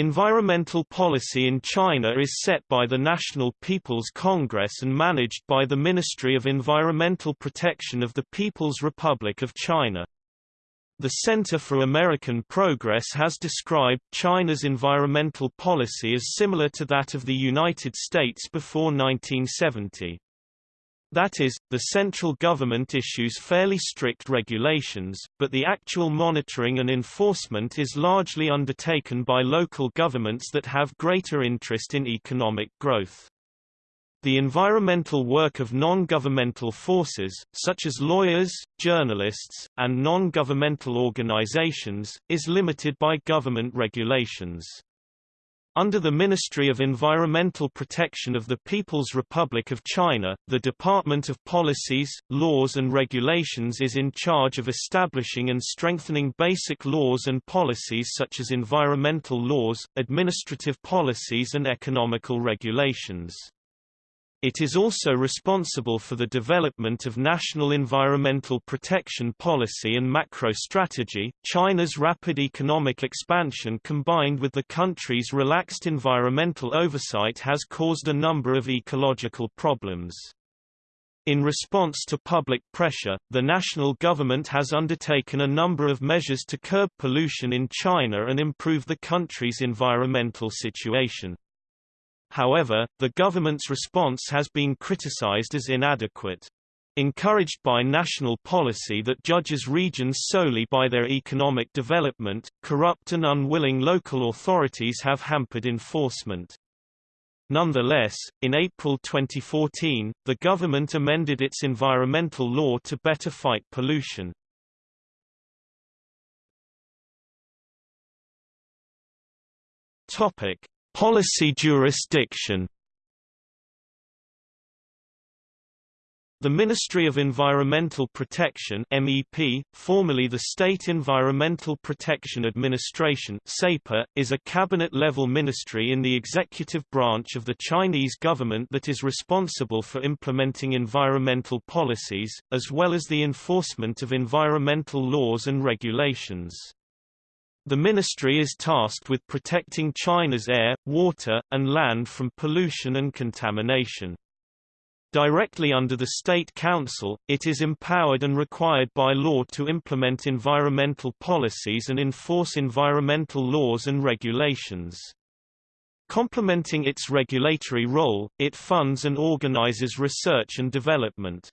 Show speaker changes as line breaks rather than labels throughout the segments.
Environmental policy in China is set by the National People's Congress and managed by the Ministry of Environmental Protection of the People's Republic of China. The Center for American Progress has described China's environmental policy as similar to that of the United States before 1970. That is, the central government issues fairly strict regulations, but the actual monitoring and enforcement is largely undertaken by local governments that have greater interest in economic growth. The environmental work of non-governmental forces, such as lawyers, journalists, and non-governmental organizations, is limited by government regulations. Under the Ministry of Environmental Protection of the People's Republic of China, the Department of Policies, Laws and Regulations is in charge of establishing and strengthening basic laws and policies such as environmental laws, administrative policies and economical regulations. It is also responsible for the development of national environmental protection policy and macro strategy. China's rapid economic expansion combined with the country's relaxed environmental oversight has caused a number of ecological problems. In response to public pressure, the national government has undertaken a number of measures to curb pollution in China and improve the country's environmental situation. However, the government's response has been criticized as inadequate. Encouraged by national policy that judges regions solely by their economic development, corrupt and unwilling local authorities have hampered enforcement. Nonetheless, in April 2014, the government amended its environmental law to better fight pollution. Topic: Policy jurisdiction The Ministry of Environmental Protection MEP, formerly the State Environmental Protection Administration SEPA, is a cabinet-level ministry in the executive branch of the Chinese government that is responsible for implementing environmental policies, as well as the enforcement of environmental laws and regulations. The ministry is tasked with protecting China's air, water, and land from pollution and contamination. Directly under the State Council, it is empowered and required by law to implement environmental policies and enforce environmental laws and regulations. Complementing its regulatory role, it funds and organizes research and development.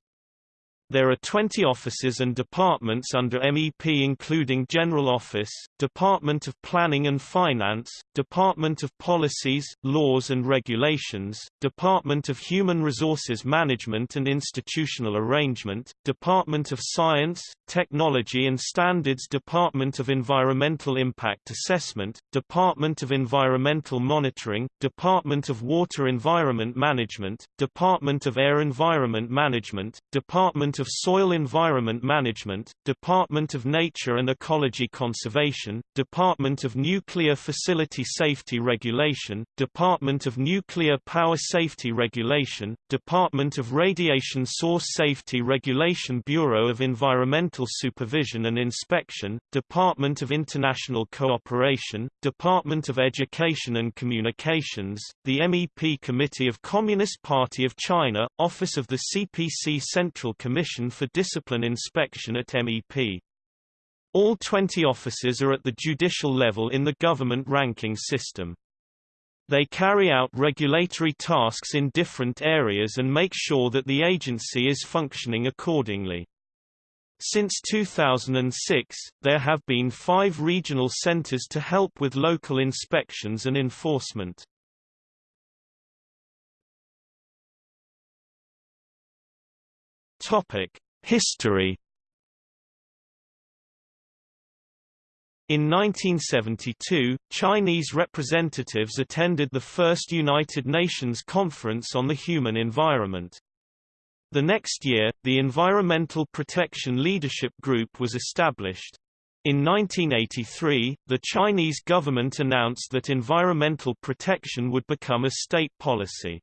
There are 20 offices and departments under MEP including General Office, Department of Planning and Finance, Department of Policies, Laws and Regulations, Department of Human Resources Management and Institutional Arrangement, Department of Science, Technology and Standards Department of Environmental Impact Assessment, Department of Environmental Monitoring, Department of Water Environment Management, Department of Air Environment Management, Department of Soil Environment Management, Department of Nature and Ecology Conservation, Department of Nuclear Facility Safety Regulation, Department of Nuclear Power Safety Regulation, Department of Radiation Source Safety Regulation Bureau of Environmental Supervision and Inspection, Department of International Cooperation, Department of Education and Communications, the MEP Committee of Communist Party of China, Office of the CPC Central Commission For Discipline Inspection at MEP. All 20 officers are at the judicial level in the government ranking system. They carry out regulatory tasks in different areas and make sure that the agency is functioning accordingly. Since 2006, there have been five regional centers to help with local inspections and enforcement. Topic: History. In 1972, Chinese representatives attended the first United Nations Conference on the Human Environment. The next year, the Environmental Protection Leadership Group was established. In 1983, the Chinese government announced that environmental protection would become a state policy.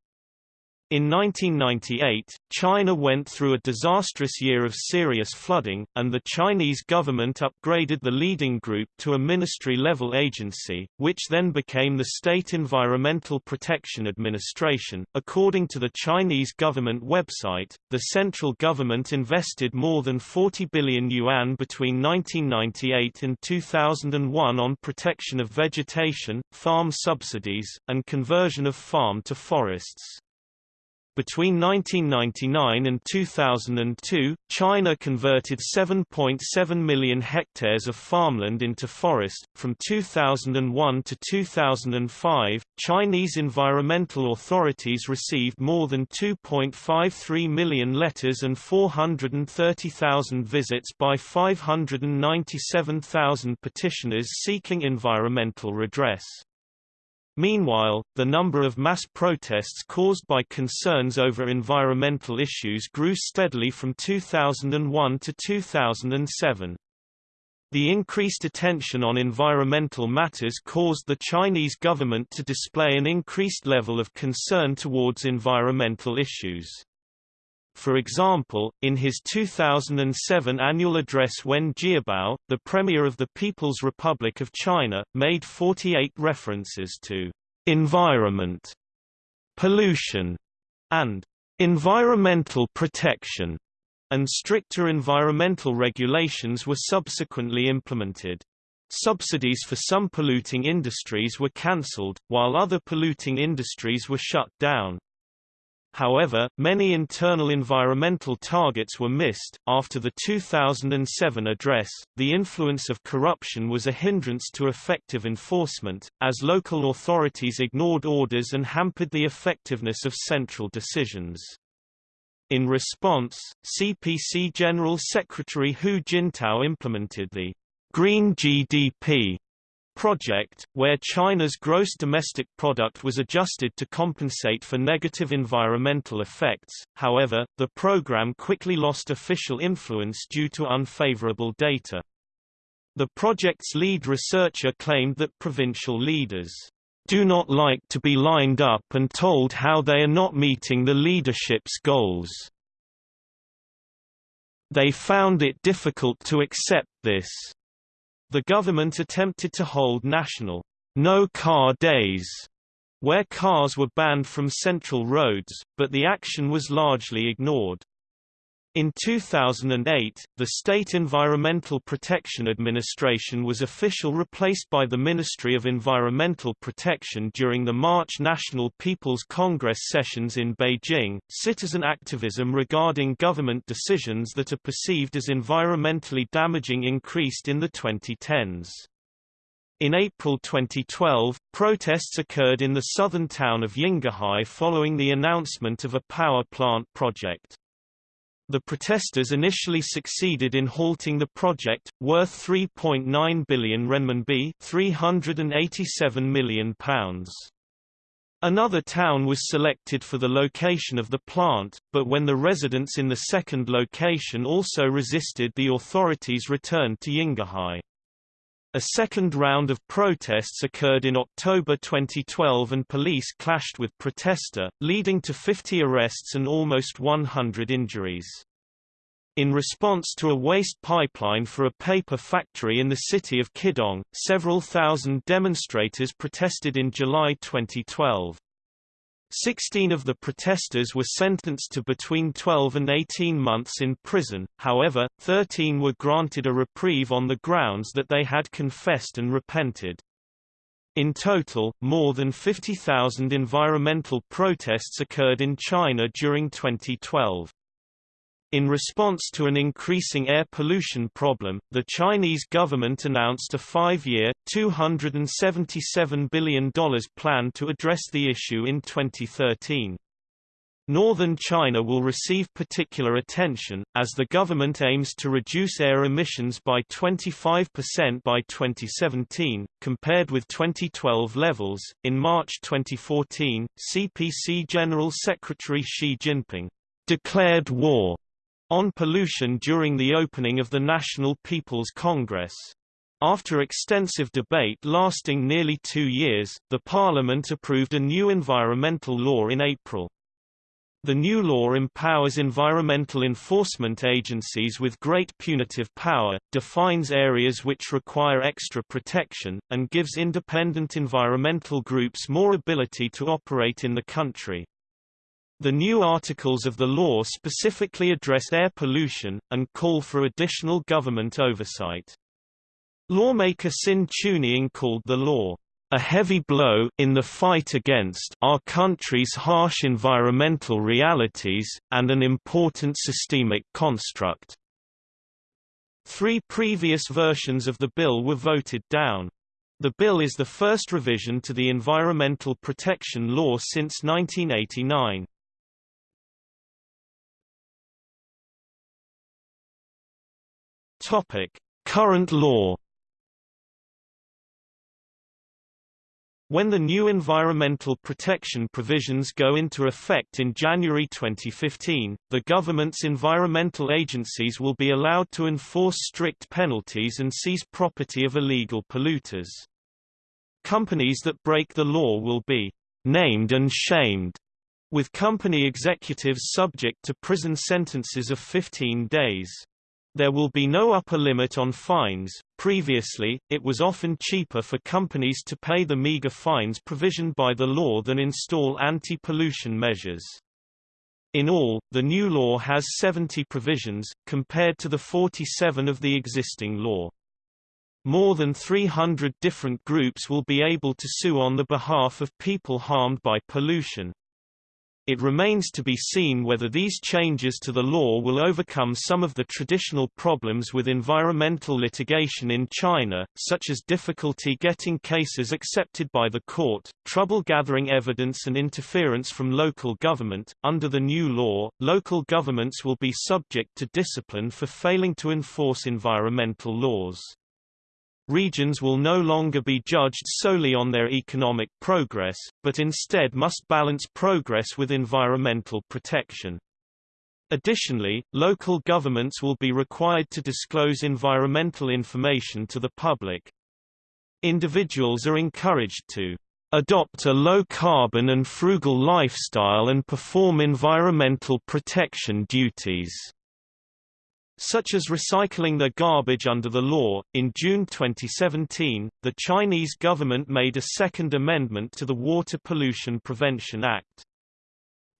In 1998, China went through a disastrous year of serious flooding, and the Chinese government upgraded the leading group to a ministry-level agency, which then became the State Environmental Protection Administration. According to the Chinese government website, the central government invested more than 40 billion yuan between 1998 and 2001 on protection of vegetation, farm subsidies, and conversion of farm to forests. Between 1999 and 2002, China converted 7.7 million hectares of farmland into forest. From 2001 to 2005, Chinese environmental authorities received more than 2.53 million letters and 430,000 visits by 597,000 petitioners seeking environmental redress. Meanwhile, the number of mass protests caused by concerns over environmental issues grew steadily from 2001 to 2007. The increased attention on environmental matters caused the Chinese government to display an increased level of concern towards environmental issues. For example, in his 2007 annual address Wen Jiabao, the Premier of the People's Republic of China, made 48 references to environment, pollution, and environmental protection, and stricter environmental regulations were subsequently implemented. Subsidies for some polluting industries were cancelled, while other polluting industries were shut down. However, many internal environmental targets were missed. After the 2007 address, the influence of corruption was a hindrance to effective enforcement, as local authorities ignored orders and hampered the effectiveness of central decisions. In response, CPC General Secretary Hu Jintao implemented the Green GDP project, where China's gross domestic product was adjusted to compensate for negative environmental effects, however, the program quickly lost official influence due to unfavorable data. The project's lead researcher claimed that provincial leaders do not like to be lined up and told how they are not meeting the leadership's goals. They found it difficult to accept this. The government attempted to hold national no-car days, where cars were banned from central roads, but the action was largely ignored. In 2008, the State Environmental Protection Administration was official replaced by the Ministry of Environmental Protection during the March National People's Congress sessions in Beijing. Citizen activism regarding government decisions that are perceived as environmentally damaging increased in the 2010s. In April 2012, protests occurred in the southern town of Yinghai following the announcement of a power plant project. The protesters initially succeeded in halting the project, worth 3.9 billion renminbi £387 million. Another town was selected for the location of the plant, but when the residents in the second location also resisted the authorities returned to Yinghai. A second round of protests occurred in October 2012 and police clashed with protester, leading to 50 arrests and almost 100 injuries. In response to a waste pipeline for a paper factory in the city of Qidong, several thousand demonstrators protested in July 2012. Sixteen of the protesters were sentenced to between 12 and 18 months in prison, however, 13 were granted a reprieve on the grounds that they had confessed and repented. In total, more than 50,000 environmental protests occurred in China during 2012. In response to an increasing air pollution problem, the Chinese government announced a five-year, $277 billion plan to address the issue in 2013. Northern China will receive particular attention, as the government aims to reduce air emissions by 25% by 2017, compared with 2012 levels. In March 2014, CPC General Secretary Xi Jinping declared war on pollution during the opening of the National People's Congress. After extensive debate lasting nearly two years, the parliament approved a new environmental law in April. The new law empowers environmental enforcement agencies with great punitive power, defines areas which require extra protection, and gives independent environmental groups more ability to operate in the country. The new articles of the law specifically address air pollution, and call for additional government oversight. Lawmaker Xin Chunying called the law a heavy blow in the fight against our country's harsh environmental realities, and an important systemic construct. Three previous versions of the bill were voted down. The bill is the first revision to the Environmental Protection Law since 1989. Topic: Current law When the new environmental protection provisions go into effect in January 2015, the government's environmental agencies will be allowed to enforce strict penalties and seize property of illegal polluters. Companies that break the law will be named and shamed, with company executives subject to prison sentences of 15 days. There will be no upper limit on fines. Previously, it was often cheaper for companies to pay the meager fines provisioned by the law than install anti-pollution measures. In all, the new law has 70 provisions, compared to the 47 of the existing law. More than 300 different groups will be able to sue on the behalf of people harmed by pollution. It remains to be seen whether these changes to the law will overcome some of the traditional problems with environmental litigation in China, such as difficulty getting cases accepted by the court, trouble gathering evidence and interference from local government. Under the new law, local governments will be subject to discipline for failing to enforce environmental laws. Regions will no longer be judged solely on their economic progress, but instead must balance progress with environmental protection. Additionally, local governments will be required to disclose environmental information to the public. Individuals are encouraged to adopt a low-carbon and frugal lifestyle and perform environmental protection duties such as recycling their garbage under the law. In June 2017, the Chinese government made a second amendment to the Water Pollution Prevention Act.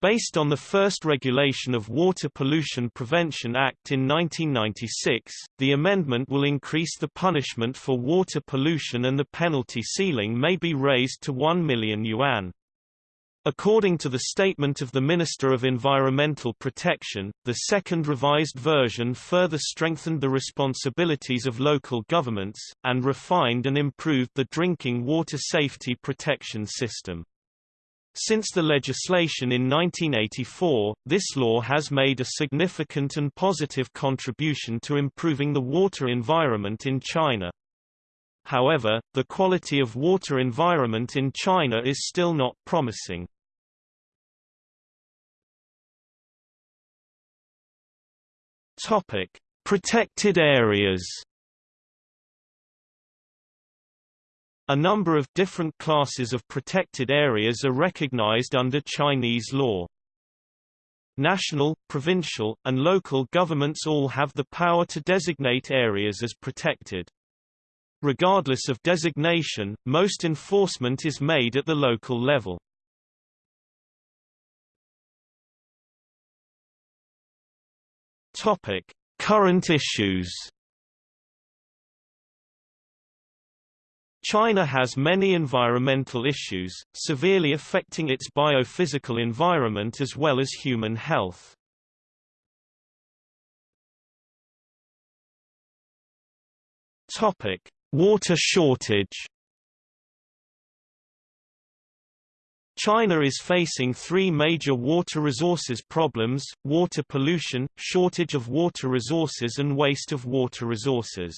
Based on the first regulation of Water Pollution Prevention Act in 1996, the amendment will increase the punishment for water pollution and the penalty ceiling may be raised to 1 million yuan. According to the statement of the Minister of Environmental Protection, the second revised version further strengthened the responsibilities of local governments, and refined and improved the drinking water safety protection system. Since the legislation in 1984, this law has made a significant and positive contribution to improving the water environment in China. However, the quality of water environment in China is still not promising. Topic: Protected areas. A number of different classes of protected areas are recognized under Chinese law. National, provincial, and local governments all have the power to designate areas as protected. Regardless of designation, most enforcement is made at the local level. Topic: Current issues. China has many environmental issues, severely affecting its biophysical environment as well as human health. Topic: Water shortage. China is facing three major water resources problems, water pollution, shortage of water resources and waste of water resources.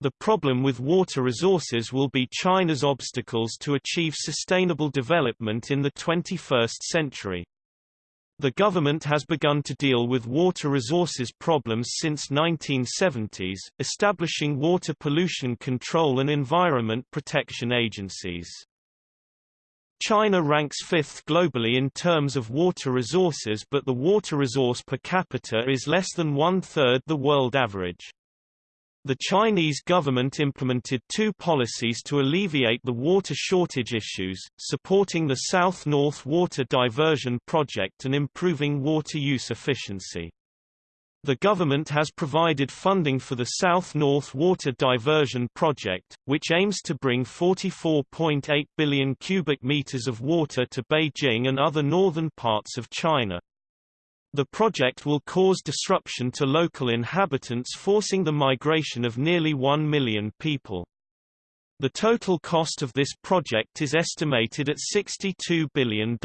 The problem with water resources will be China's obstacles to achieve sustainable development in the 21st century. The government has begun to deal with water resources problems since 1970s, establishing water pollution control and environment protection agencies. China ranks fifth globally in terms of water resources but the water resource per capita is less than one-third the world average. The Chinese government implemented two policies to alleviate the water shortage issues, supporting the South-North Water Diversion Project and improving water use efficiency. The government has provided funding for the South-North Water Diversion Project, which aims to bring 44.8 billion cubic meters of water to Beijing and other northern parts of China. The project will cause disruption to local inhabitants forcing the migration of nearly 1 million people. The total cost of this project is estimated at $62 billion.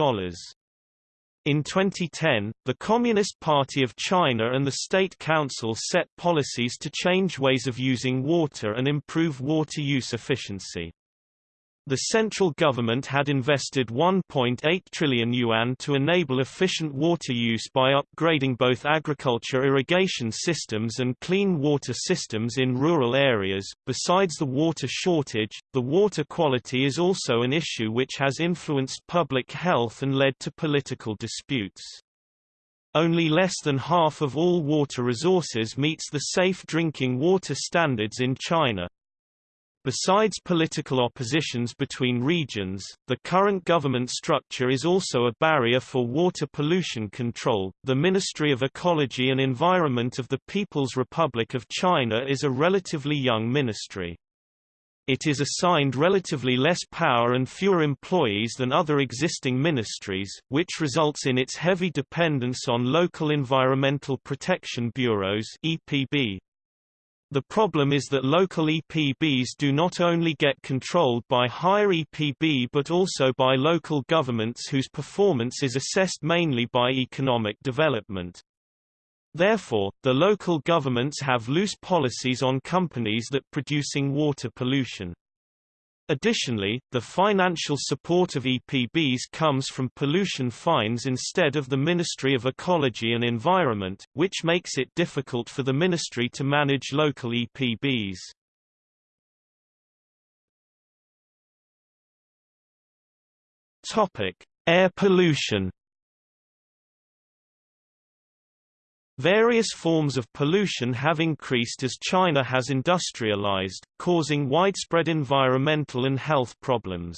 In 2010, the Communist Party of China and the State Council set policies to change ways of using water and improve water use efficiency. The central government had invested 1.8 trillion yuan to enable efficient water use by upgrading both agriculture irrigation systems and clean water systems in rural areas. Besides the water shortage, the water quality is also an issue which has influenced public health and led to political disputes. Only less than half of all water resources meets the safe drinking water standards in China. Besides political oppositions between regions, the current government structure is also a barrier for water pollution control. The Ministry of Ecology and Environment of the People's Republic of China is a relatively young ministry. It is assigned relatively less power and fewer employees than other existing ministries, which results in its heavy dependence on local environmental protection bureaus (EPB). The problem is that local EPBs do not only get controlled by higher EPB but also by local governments whose performance is assessed mainly by economic development. Therefore, the local governments have loose policies on companies that producing water pollution. Additionally, the financial support of EPBs comes from pollution fines instead of the Ministry of Ecology and Environment, which makes it difficult for the ministry to manage local EPBs. Topic: Air pollution. Various forms of pollution have increased as China has industrialized, causing widespread environmental and health problems.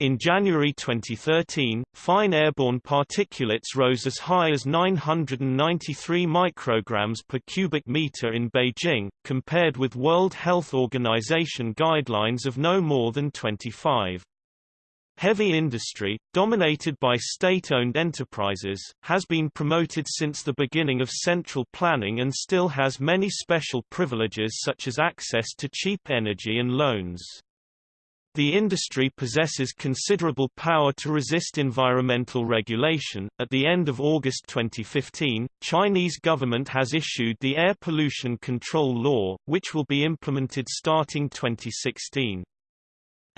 In January 2013, fine airborne particulates rose as high as 993 micrograms per cubic meter in Beijing, compared with World Health Organization guidelines of no more than 25. Heavy industry, dominated by state-owned enterprises, has been promoted since the beginning of central planning and still has many special privileges such as access to cheap energy and loans. The industry possesses considerable power to resist environmental regulation. At the end of August 2015, Chinese government has issued the Air Pollution Control Law, which will be implemented starting 2016.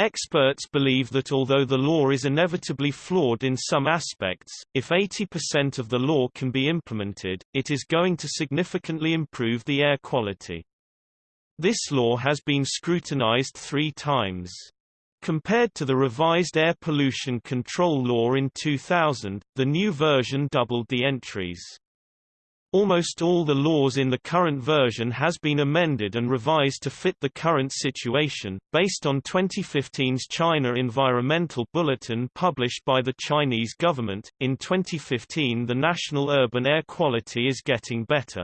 Experts believe that although the law is inevitably flawed in some aspects, if 80% of the law can be implemented, it is going to significantly improve the air quality. This law has been scrutinized three times. Compared to the revised air pollution control law in 2000, the new version doubled the entries. Almost all the laws in the current version has been amended and revised to fit the current situation, based on 2015's China Environmental Bulletin published by the Chinese government. In 2015 the national urban air quality is getting better.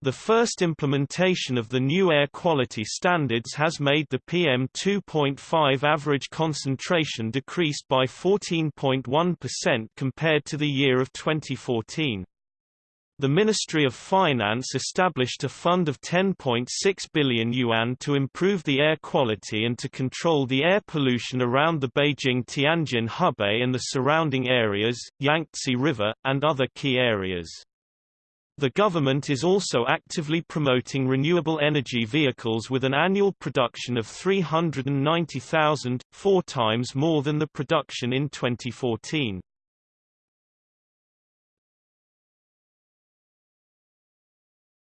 The first implementation of the new air quality standards has made the PM2.5 average concentration decreased by 14.1% compared to the year of 2014. The Ministry of Finance established a fund of 10.6 billion yuan to improve the air quality and to control the air pollution around the Beijing-Tianjin Hebei and the surrounding areas, Yangtze River, and other key areas. The government is also actively promoting renewable energy vehicles with an annual production of 390,000, four times more than the production in 2014.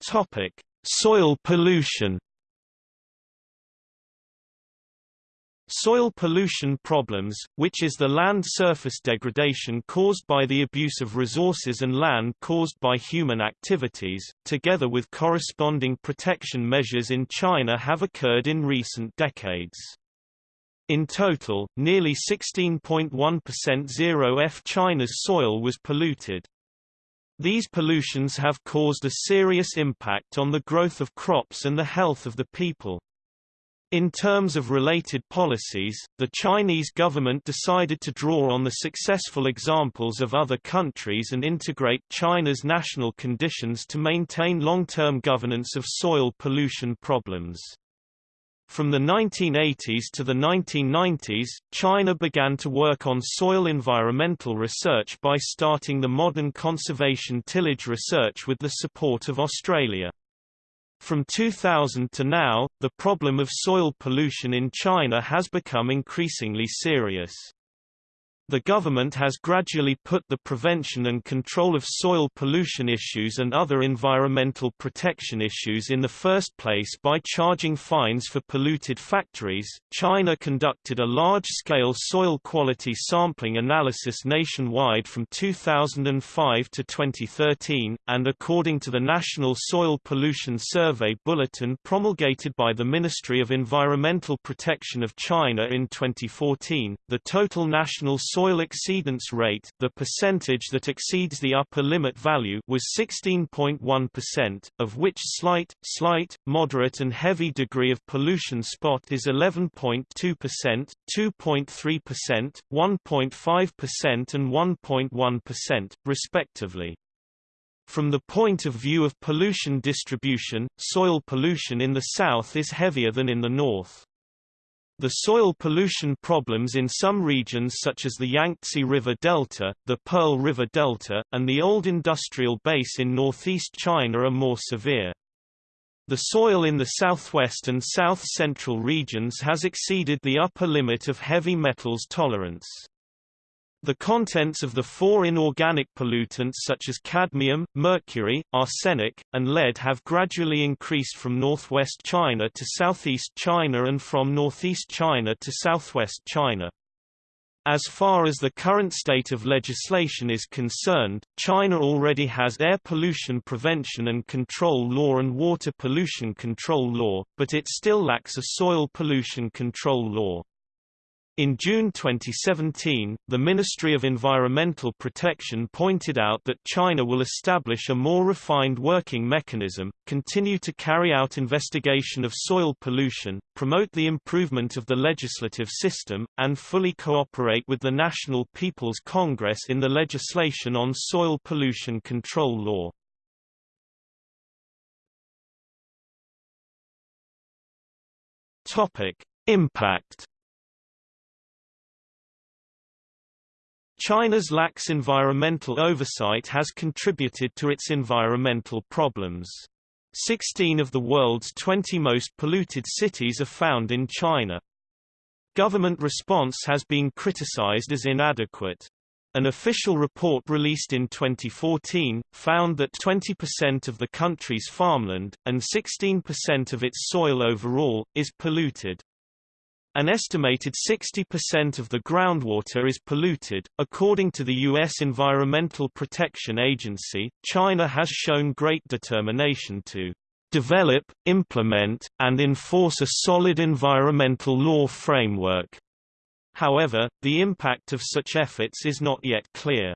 Topic: Soil pollution. Soil pollution problems, which is the land surface degradation caused by the abuse of resources and land caused by human activities, together with corresponding protection measures in China have occurred in recent decades. In total, nearly 16.1% zero-F China's soil was polluted. These pollutions have caused a serious impact on the growth of crops and the health of the people. In terms of related policies, the Chinese government decided to draw on the successful examples of other countries and integrate China's national conditions to maintain long-term governance of soil pollution problems. From the 1980s to the 1990s, China began to work on soil environmental research by starting the modern conservation tillage research with the support of Australia. From 2000 to now, the problem of soil pollution in China has become increasingly serious. The government has gradually put the prevention and control of soil pollution issues and other environmental protection issues in the first place by charging fines for polluted factories. China conducted a large scale soil quality sampling analysis nationwide from 2005 to 2013, and according to the National Soil Pollution Survey Bulletin promulgated by the Ministry of Environmental Protection of China in 2014, the total national soil soil exceedance rate the percentage that exceeds the upper limit value was 16.1%, of which slight, slight, moderate and heavy degree of pollution spot is 11.2%, 2.3%, 1.5% and 1.1%, respectively. From the point of view of pollution distribution, soil pollution in the south is heavier than in the north. The soil pollution problems in some regions such as the Yangtze River Delta, the Pearl River Delta, and the old industrial base in northeast China are more severe. The soil in the southwest and south-central regions has exceeded the upper limit of heavy metals tolerance. The contents of the four inorganic pollutants such as cadmium, mercury, arsenic, and lead have gradually increased from northwest China to southeast China and from northeast China to southwest China. As far as the current state of legislation is concerned, China already has air pollution prevention and control law and water pollution control law, but it still lacks a soil pollution control law. In June 2017, the Ministry of Environmental Protection pointed out that China will establish a more refined working mechanism, continue to carry out investigation of soil pollution, promote the improvement of the legislative system, and fully cooperate with the National People's Congress in the legislation on soil pollution control law. Topic: Impact China's lax environmental oversight has contributed to its environmental problems. 16 of the world's 20 most polluted cities are found in China. Government response has been criticized as inadequate. An official report released in 2014, found that 20% of the country's farmland, and 16% of its soil overall, is polluted. An estimated 60% of the groundwater is polluted. According to the U.S. Environmental Protection Agency, China has shown great determination to develop, implement, and enforce a solid environmental law framework. However, the impact of such efforts is not yet clear.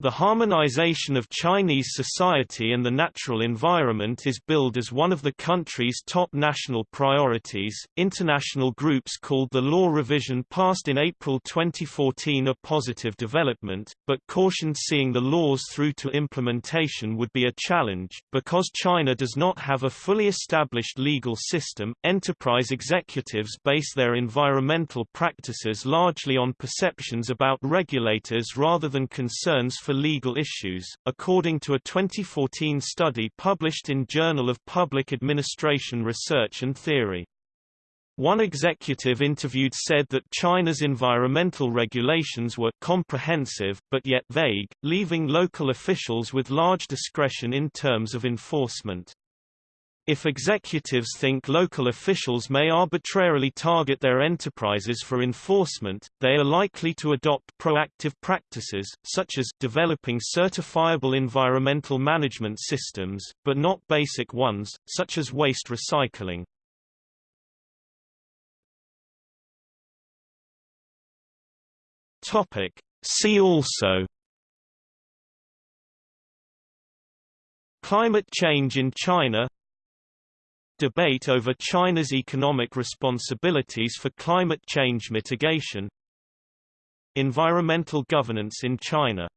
The harmonization of Chinese society and the natural environment is billed as one of the country's top national priorities. International groups called the law revision passed in April 2014 a positive development, but cautioned seeing the laws through to implementation would be a challenge. Because China does not have a fully established legal system, enterprise executives base their environmental practices largely on perceptions about regulators rather than concerns for legal issues, according to a 2014 study published in Journal of Public Administration Research and Theory. One executive interviewed said that China's environmental regulations were comprehensive, but yet vague, leaving local officials with large discretion in terms of enforcement. If executives think local officials may arbitrarily target their enterprises for enforcement, they are likely to adopt proactive practices, such as developing certifiable environmental management systems, but not basic ones, such as waste recycling. See also Climate change in China Debate over China's economic responsibilities for climate change mitigation Environmental governance in China